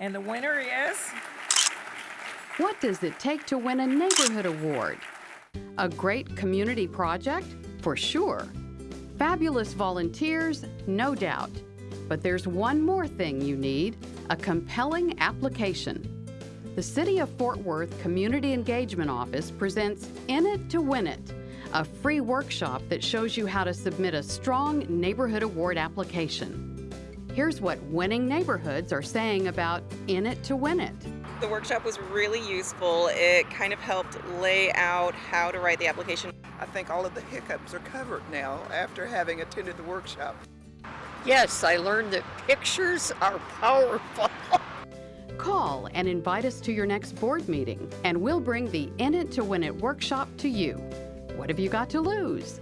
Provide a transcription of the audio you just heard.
And the winner is What does it take to win a neighborhood award? A great community project? For sure. Fabulous volunteers? No doubt. But there's one more thing you need a compelling application. The City of Fort Worth Community Engagement Office presents In It to Win It, a free workshop that shows you how to submit a strong neighborhood award application. Here's what winning neighborhoods are saying about In It to Win It. The workshop was really useful. It kind of helped lay out how to write the application. I think all of the hiccups are covered now after having attended the workshop. Yes, I learned that pictures are powerful. Call and invite us to your next board meeting, and we'll bring the In It to Win It workshop to you. What have you got to lose?